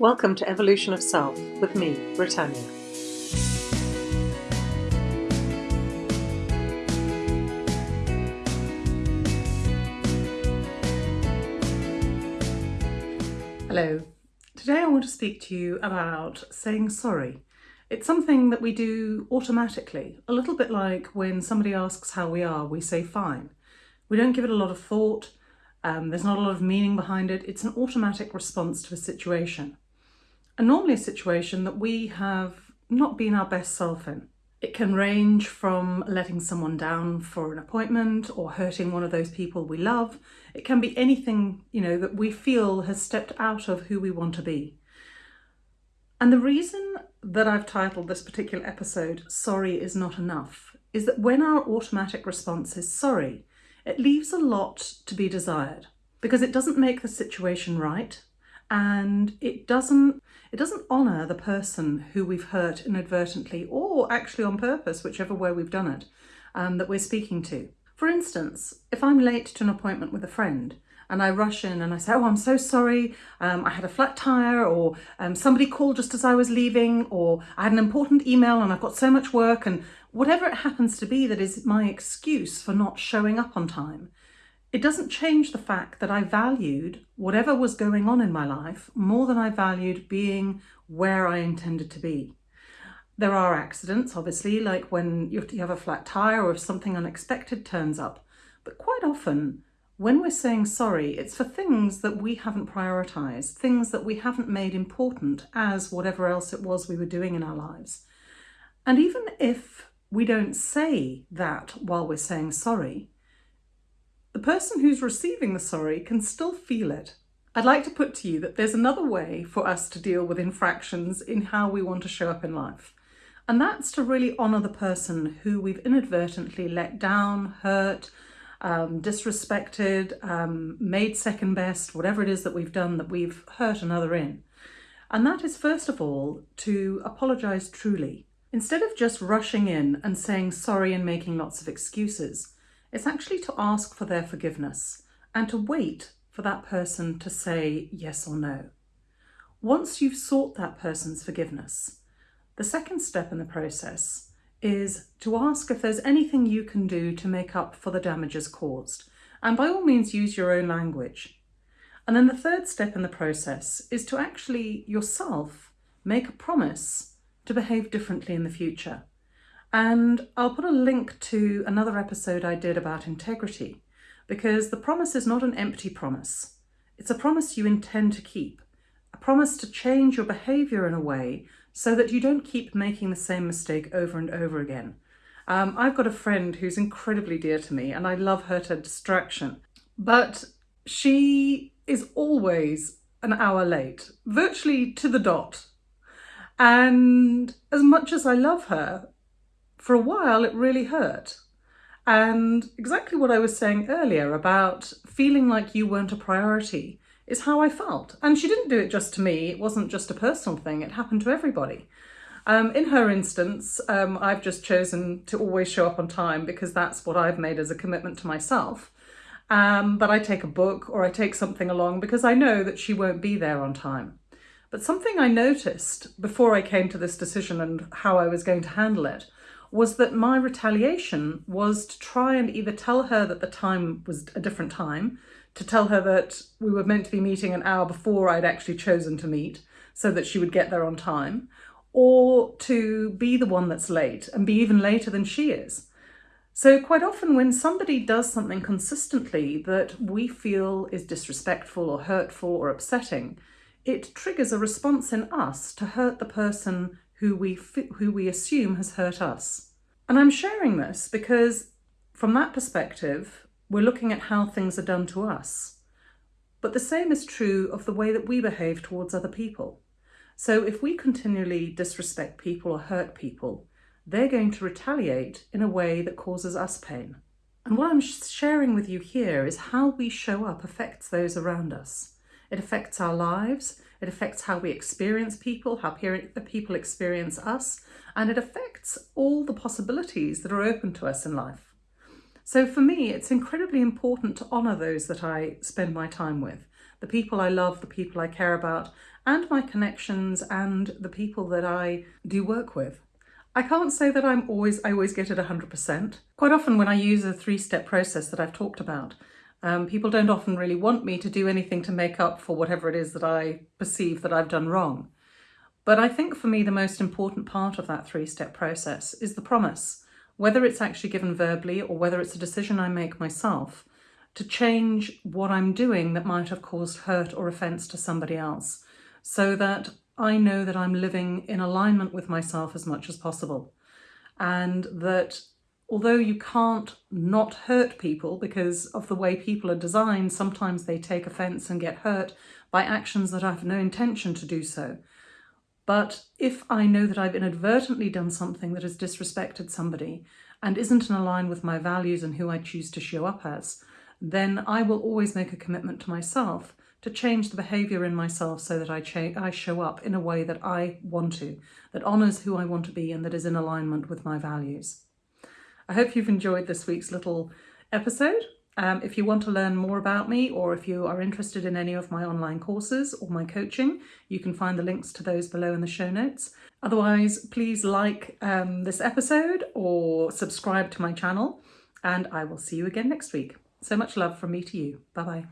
Welcome to Evolution of Self with me, Britannia. Hello. Today I want to speak to you about saying sorry. It's something that we do automatically, a little bit like when somebody asks how we are, we say fine. We don't give it a lot of thought, um, there's not a lot of meaning behind it, it's an automatic response to a situation. Normally a situation that we have not been our best self in. It can range from letting someone down for an appointment or hurting one of those people we love. It can be anything, you know, that we feel has stepped out of who we want to be. And the reason that I've titled this particular episode, Sorry is Not Enough, is that when our automatic response is sorry, it leaves a lot to be desired because it doesn't make the situation right and it doesn't it doesn't honour the person who we've hurt inadvertently or actually on purpose, whichever way we've done it, um, that we're speaking to. For instance, if I'm late to an appointment with a friend and I rush in and I say, oh, I'm so sorry, um, I had a flat tyre or um, somebody called just as I was leaving or I had an important email and I've got so much work and whatever it happens to be that is my excuse for not showing up on time, it doesn't change the fact that I valued whatever was going on in my life more than I valued being where I intended to be. There are accidents, obviously, like when you have a flat tire or if something unexpected turns up. But quite often, when we're saying sorry, it's for things that we haven't prioritized, things that we haven't made important as whatever else it was we were doing in our lives. And even if we don't say that while we're saying sorry, the person who's receiving the sorry can still feel it. I'd like to put to you that there's another way for us to deal with infractions in how we want to show up in life. And that's to really honour the person who we've inadvertently let down, hurt, um, disrespected, um, made second best, whatever it is that we've done that we've hurt another in. And that is first of all to apologise truly. Instead of just rushing in and saying sorry and making lots of excuses, it's actually to ask for their forgiveness and to wait for that person to say yes or no. Once you've sought that person's forgiveness, the second step in the process is to ask if there's anything you can do to make up for the damages caused. And by all means, use your own language. And then the third step in the process is to actually yourself make a promise to behave differently in the future. And I'll put a link to another episode I did about integrity because the promise is not an empty promise. It's a promise you intend to keep, a promise to change your behaviour in a way so that you don't keep making the same mistake over and over again. Um, I've got a friend who's incredibly dear to me and I love her to distraction, but she is always an hour late, virtually to the dot. And as much as I love her, for a while it really hurt. And exactly what I was saying earlier about feeling like you weren't a priority is how I felt. And she didn't do it just to me, it wasn't just a personal thing, it happened to everybody. Um, in her instance, um, I've just chosen to always show up on time because that's what I've made as a commitment to myself. Um, but I take a book or I take something along because I know that she won't be there on time. But something I noticed before I came to this decision and how I was going to handle it was that my retaliation was to try and either tell her that the time was a different time, to tell her that we were meant to be meeting an hour before I'd actually chosen to meet so that she would get there on time, or to be the one that's late and be even later than she is. So quite often when somebody does something consistently that we feel is disrespectful or hurtful or upsetting, it triggers a response in us to hurt the person who we, who we assume has hurt us. And I'm sharing this because from that perspective, we're looking at how things are done to us. But the same is true of the way that we behave towards other people. So if we continually disrespect people or hurt people, they're going to retaliate in a way that causes us pain. And what I'm sharing with you here is how we show up affects those around us. It affects our lives, it affects how we experience people, how the people experience us, and it affects all the possibilities that are open to us in life. So for me, it's incredibly important to honour those that I spend my time with, the people I love, the people I care about, and my connections and the people that I do work with. I can't say that I'm always, I always get it 100%. Quite often when I use a three-step process that I've talked about, um, people don't often really want me to do anything to make up for whatever it is that I perceive that I've done wrong. But I think for me the most important part of that three-step process is the promise, whether it's actually given verbally or whether it's a decision I make myself, to change what I'm doing that might have caused hurt or offence to somebody else, so that I know that I'm living in alignment with myself as much as possible. And that although you can't not hurt people because of the way people are designed, sometimes they take offence and get hurt by actions that I have no intention to do so. But if I know that I've inadvertently done something that has disrespected somebody and isn't in line with my values and who I choose to show up as, then I will always make a commitment to myself to change the behaviour in myself so that I, I show up in a way that I want to, that honours who I want to be and that is in alignment with my values. I hope you've enjoyed this week's little episode. Um, if you want to learn more about me or if you are interested in any of my online courses or my coaching, you can find the links to those below in the show notes. Otherwise, please like um, this episode or subscribe to my channel and I will see you again next week. So much love from me to you. Bye-bye.